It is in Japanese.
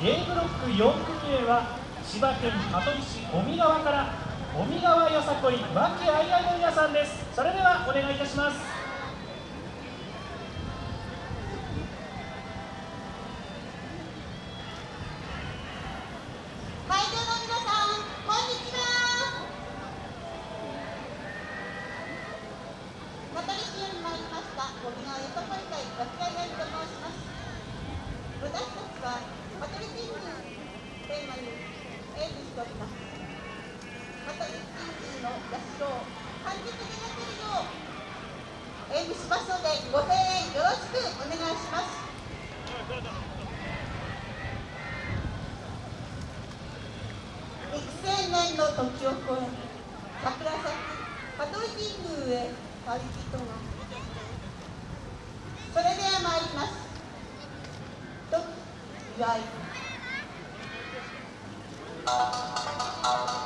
A ブロック4組目は千葉県香取市小見川から小見川よさこい和気あいあいの皆さんです。それではお願いいたします会場の皆さん、こんにちは。香取市より参りました、小見川よさこい会和気あいあいと申します。私たちは、香取神宮テーマに演舞しております。香取神宮の社を完璧に描けるよう演舞しますので、ご声援よろしくお願いします。幾千年の時を超え桜咲き香取神宮へ旅人がそれでは参ります。と祝い Música